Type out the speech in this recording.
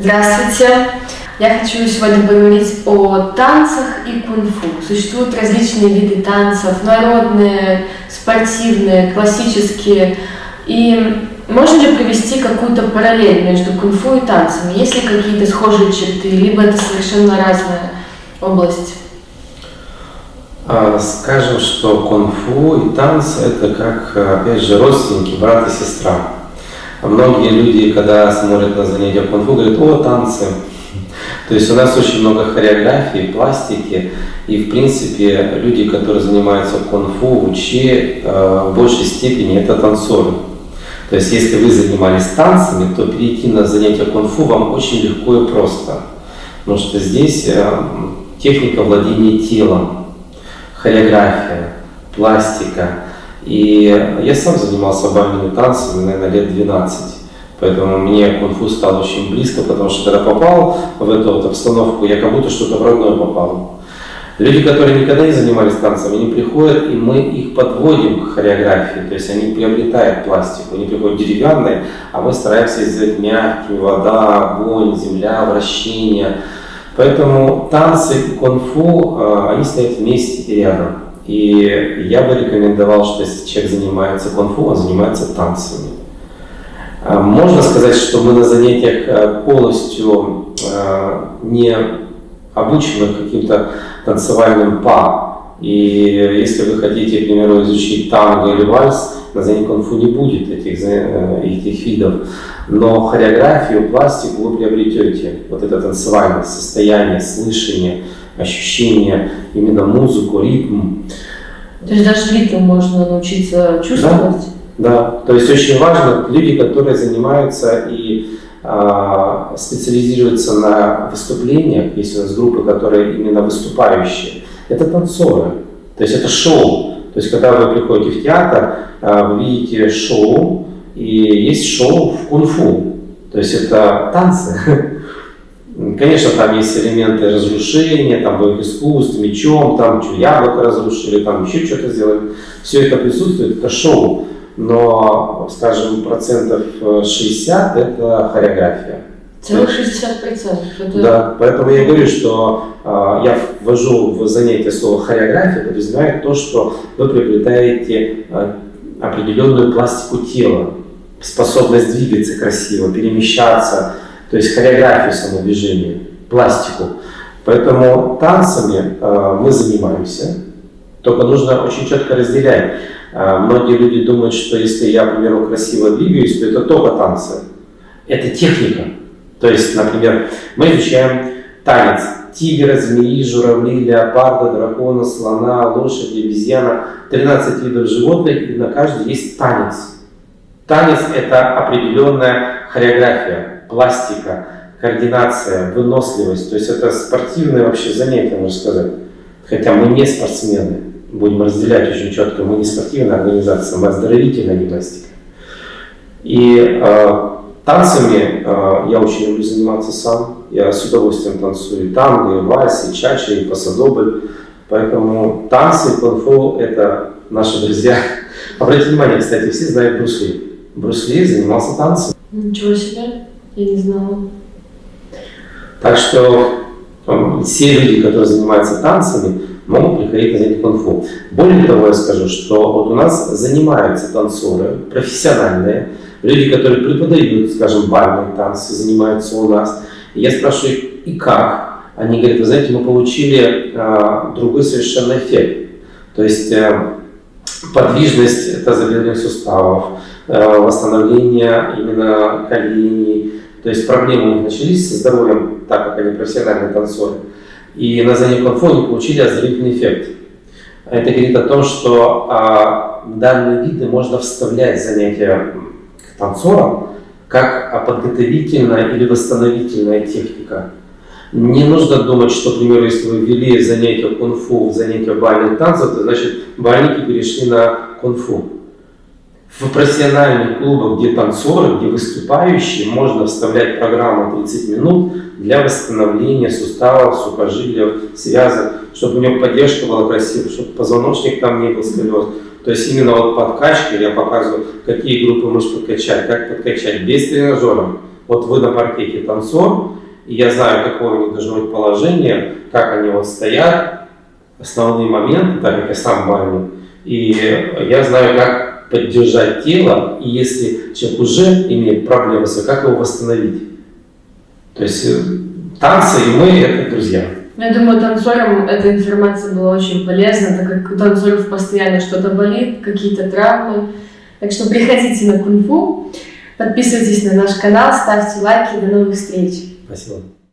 Здравствуйте! Я хочу сегодня поговорить о танцах и кунг-фу. Существуют различные виды танцев, народные, спортивные, классические. И можно ли провести какую-то параллель между кунг-фу и танцами? Есть ли какие-то схожие черты, либо это совершенно разная область? А, скажем, что кунг-фу и танцы это как, опять же, родственники, брат и сестра. Многие люди, когда смотрят на занятия кунг-фу, говорят, о, танцы. То есть у нас очень много хореографии, пластики, и в принципе люди, которые занимаются кунг-фу, учи, э, в большей степени это танцоры. То есть если вы занимались танцами, то перейти на занятия кунг-фу вам очень легко и просто. Потому что здесь э, техника владения телом, хореография, пластика, и я сам занимался бальными танцами, наверное, лет 12. Поэтому мне кунг-фу стал очень близко, потому что когда попал в эту вот обстановку, я как будто что-то в родное попал. Люди, которые никогда не занимались танцами, они приходят, и мы их подводим к хореографии, то есть они приобретают пластику, они приходят деревянные, а мы стараемся сделать мягкими, вода, огонь, земля, вращение. Поэтому танцы кунг-фу, а, они стоят вместе и рядом. И я бы рекомендовал, что если человек занимается кунг-фу, он занимается танцами. А, можно сказать, что мы на занятиях э, полностью э, не обучены каким-то танцевальным па. И если вы хотите, к примеру, изучить танго или вальс, на занятии кунг-фу не будет этих, э, этих видов. Но хореографию, пластику вы приобретете. Вот это танцевальное состояние, слышание, ощущение, именно музыку, ритм. То есть даже ритм можно научиться чувствовать? Да, да. то есть очень важно, люди, которые занимаются и а, специализируются на выступлениях, есть у нас группы, которые именно выступающие, это танцоры, то есть это шоу. То есть когда вы приходите в театр, а, вы видите шоу, и есть шоу в кунг-фу, то есть это танцы. Конечно, там есть элементы разрушения, там боевых искусств, мечом, там яблоко разрушили, там еще что-то сделали. Все это присутствует, это шоу. Но, скажем, процентов 60 это хореография. Целых 60 процентов. Это... Да, поэтому я говорю, что э, я ввожу в занятие слово хореография, подразумевает то, что вы приобретаете э, определенную пластику тела, способность двигаться красиво, перемещаться, то есть хореографию самодвижения, пластику. Поэтому танцами э, мы занимаемся, только нужно очень четко разделять. Э, многие люди думают, что если я, к примеру, красиво двигаюсь, то это только танцы. Это техника. То есть, например, мы изучаем танец тигра, змеи, журавли, леопарда, дракона, слона, лошади, обезьяна. 13 видов животных, и на каждый есть танец. Танец – это определенная хореография пластика, координация, выносливость. То есть это спортивное вообще занятие, можно сказать. Хотя мы не спортсмены, будем разделять очень четко, мы не спортивная организация, мы оздоровительная гимнастика. И э, танцами э, я очень люблю заниматься сам. Я с удовольствием танцую и танго, и вальс, и чача, и пасадобль. Поэтому танцы кунг-фу – это наши друзья. Обратите внимание, кстати, все знают Брусли. Брусли занимался танцем. Ничего себе. Я не знала. Так что все люди, которые занимаются танцами, могут приходить на занятия кунг-фу. Более того, я скажу, что вот у нас занимаются танцоры, профессиональные, люди, которые преподают, скажем, бальные танцы, занимаются у нас. Я спрашиваю, и как? Они говорят, вы знаете, мы получили э, другой совершенно эффект. То есть э, подвижность тазобедренных суставов, э, восстановление именно коленей, то есть проблемы у них начались со здоровьем, так как они профессиональные танцоры. И на занятии конфоне получили оздоровительный эффект. Это говорит о том, что а, данные виды можно вставлять занятия к танцорам как подготовительная или восстановительная техника. Не нужно думать, что, к примеру, если вы ввели занятия кунг-фу в занятия бальных танцев, то значит бальники перешли на кунг-фу. В профессиональных клубах, где танцоры, где выступающие, можно вставлять программу 30 минут для восстановления суставов, сухожилий, связок, чтобы у него поддержка была красивая, чтобы позвоночник там не был сколиоз. То есть именно вот подкачка, я показываю, какие группы можешь подкачать, как подкачать без тренажера. вот вы на паркете танцор, и я знаю, какое у них должно быть положение, как они вот стоят, основные моменты, так как я сам бармен, и я знаю, как поддержать тело, и если человек уже имеет проблемы, с как его восстановить. То есть э, танцы и мы – это друзья. Ну, Я думаю, танцорам эта информация была очень полезна, так как у танцоров постоянно что-то болит, какие-то травмы. Так что приходите на кунг-фу, подписывайтесь на наш канал, ставьте лайки, до новых встреч! Vai ser